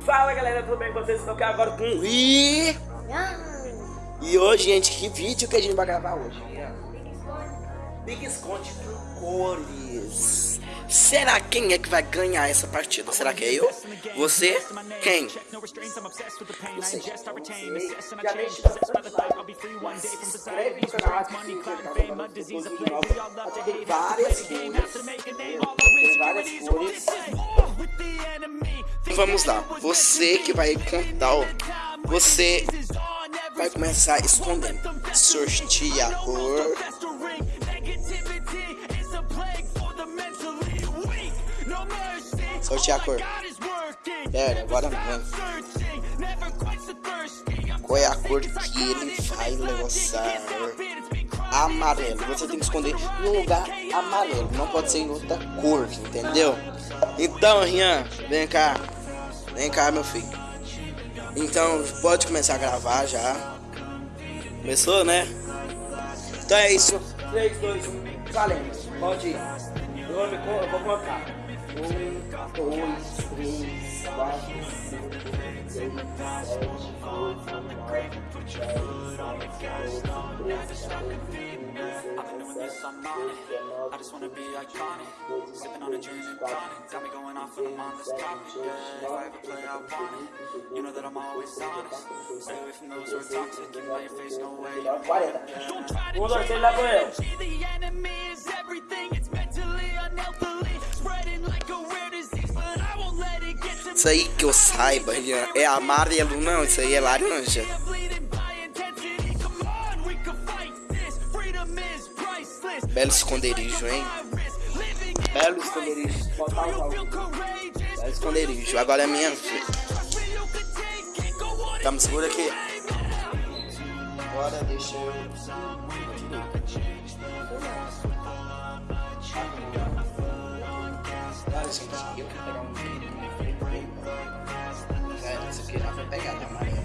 Fala galera, tudo bem com vocês? Estou aqui agora com o I. E hoje, gente, que vídeo que a gente vai gravar hoje? Big Esconde com cores. Será quem é que vai ganhar essa partida? Será que é eu? Você? Quem? Não sei. Vamos lá. Você que vai contar. Você vai começar escondendo. Sorteador. Sortear a cor. Pera, agora mesmo. Qual é a cor que ele vai lançar? Amarelo. Você tem que esconder no lugar amarelo. Não pode ser em outra cor, entendeu? Então, Rian, vem cá. Vem cá, meu filho. Então, pode começar a gravar já. Começou, né? Então é isso. 3, 2, 1, valendo. Pode ir. Eu vou colocar. I'm on just wanna be iconic. Sipping on a gin and tonic. Got me going off when I'm on this topic. Yeah, if I ever play, I want it. You know that I'm always honest. Stay away from those who are toxic. Keep my face, no way. Don't try to change the enemy. Isso aí que eu saiba, é amarelo, não, isso aí é laranja. Belo esconderijo, hein? Belo esconderijo. Belo esconderijo. Agora é minha Tá, me segura aqui. Agora deixa eu. Olha, gente, eu quero pegar um É, isso aqui já foi pegado, amarelo.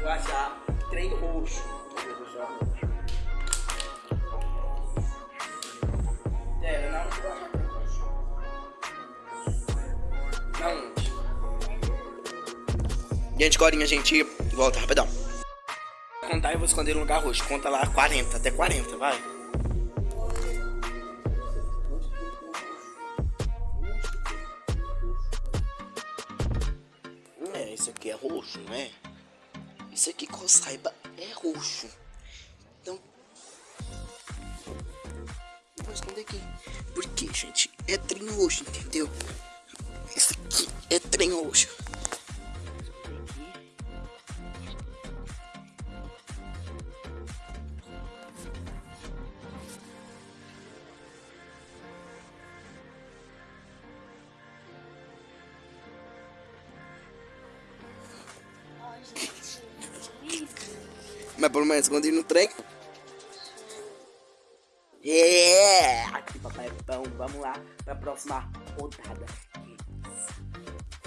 Vou achar trem roxo. Gente, agora a gente volta rapidão. Vou contar e vou esconder no lugar roxo. Conta lá 40, até 40, vai. É, isso aqui é roxo, não é? Isso aqui que eu saiba é roxo. Então. Vou esconder aqui. Porque, gente, é trem roxo, entendeu? Isso aqui é trem roxo. Mas pelo menos escondi no trem. É! Aqui, papai é bom. Vamos lá pra próxima rodada.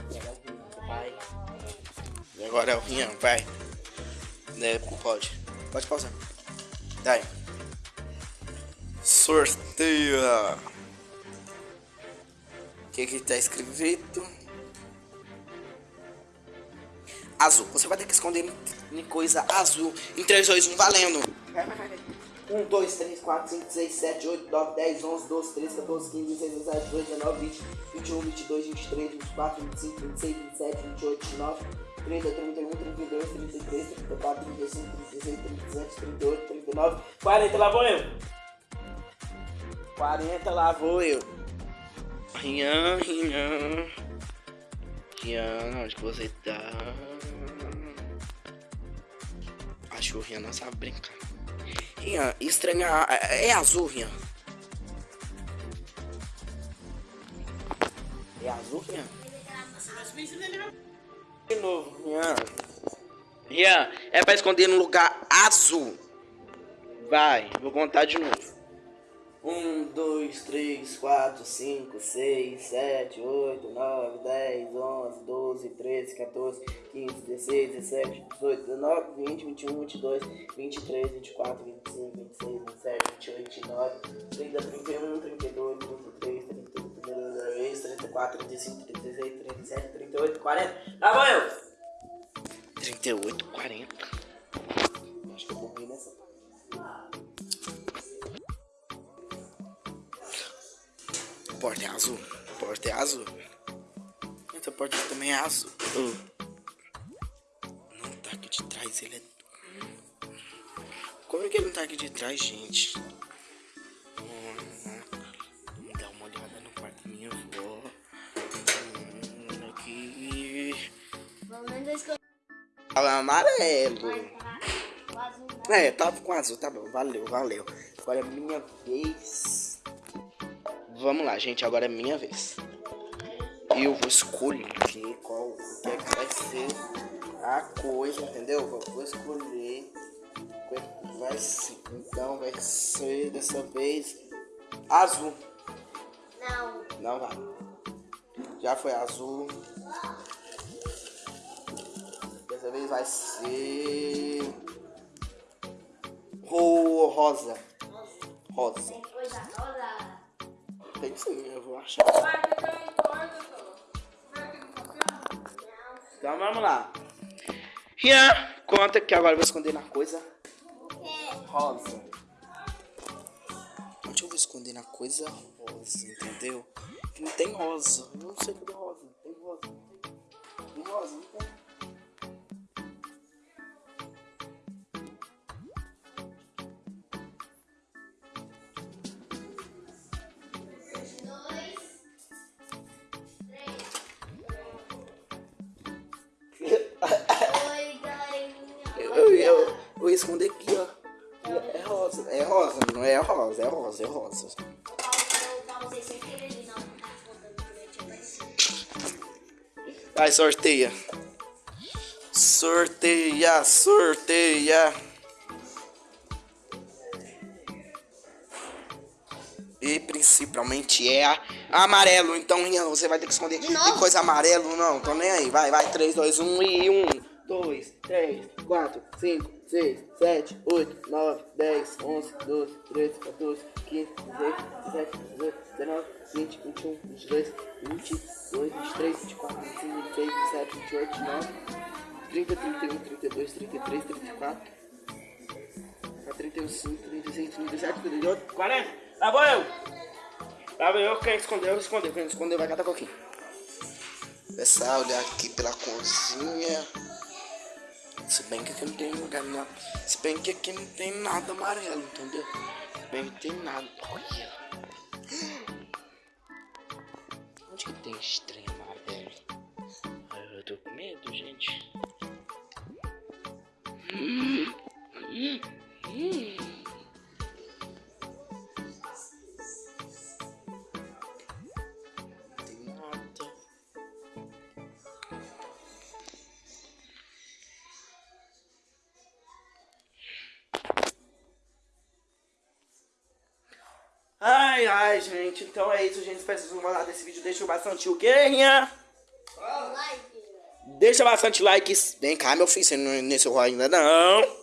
Agora é o Rian, papai. E agora é o Rian, vai. Né, pode. Pode pausar. Daí. Sorteia. O que que tá escrito? Azul. Você vai ter que esconder em- coisa azul. Em 3, 2, 1, valendo. 1, 2, 3, 4, 5, 6, 7, 8, 9, 10, 11, 12, 13, 14, 15, 16, 17, 18, 19, 20, 21, 22, 23, 24, 25, 26, 27, 28, 29, 30, 31, 32, 33, 34, 35, 36, 37, 38, 39, 40, lá vou eu. 40, lá vou eu. Rian, Rian. Rian, onde que você tá? Acho que o Rian não sabe brincar. Rian, estranhar. É, é azul, Rian. É azul, Rian? De novo, Rian. Rian, é pra esconder no lugar azul. Vai, vou contar de novo. 1, 2, 3, 4, 5, 6, 7, 8, 9, 10, 11, 12, 13, 14, 15, 16, 17, 18, 19, 20, 21, 22, 23, 24, 25, 26, 27, 28, 29, 30, 31, 32, 33, 32, 34, 35, 36, 37, 38, 40. Tá bom, eu? 38, 40. Acho que eu vou rir nessa porta é azul. A porta é azul. Essa porta também é azul. Não tá aqui de trás, ele é. Como é que ele não tá aqui de trás, gente? Hum, dar uma olhada no quarto da minha avó. Hum, aqui. Fala amarelo. Azul É, tava com azul, tá bom. Valeu, valeu. Agora é minha vez. Vamos lá, gente. Agora é minha vez. Eu vou escolher qual o que é que vai ser a coisa, entendeu? Eu vou escolher é que vai ser. Então vai ser dessa vez azul. Não. Não vai. Já foi azul. Dessa vez vai ser ro rosa. Rosa. Rosa. Tem sim, eu vou achar. Então vamos lá. Rian, conta que agora eu vou esconder na coisa rosa. Onde eu vou esconder na coisa rosa, entendeu? Não tem rosa. Eu não sei cadê rosa. Tem rosa. Tem rosa, não tem. Esconder aqui, ó. É rosa. É rosa, não é rosa, é rosa, é rosa. Vai, sorteia. Sorteia, sorteia. E principalmente é a amarelo. Então, você vai ter que esconder. De novo? Tem coisa amarelo, não. Tô nem aí. Vai, vai. 3, 2, 1 e 1. 2, 3, 4, 5, 6, 7, 8, 9, 10, 11, 12, 13, 14, 15, 16, 17, 18, 19, 20, 21, 22, 22, 23, 24, 25, 26, 27, 28, 29, 30, 31, 32, 33, 34, 35, 36, 37, 38, 40. Tá bom, eu. Tá bom, eu. Quem escondeu, escondeu. Quem escondeu vai catar coquinho. Pessoal, olhar aqui pela cozinha. Se bem que aqui não tem lugar não. Se bem que aqui não tem nada amarelo, entendeu? Se bem que tem nada. Olha. Onde que tem estranho Ai, ai, gente. Então é isso, gente. Espero que vocês gostar desse vídeo. Deixa bastante o quê, Rinha? Like. Deixa bastante like. Vem cá, meu filho. Você não é nesse rolo ainda não.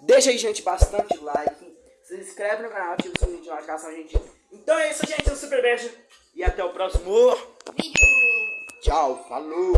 Deixa aí, gente, bastante like. Se inscreve no canal, ativa o sininho de notificação, gente. Então é isso, gente. Um super beijo. E até o próximo. Vídeo. Tchau. Falou.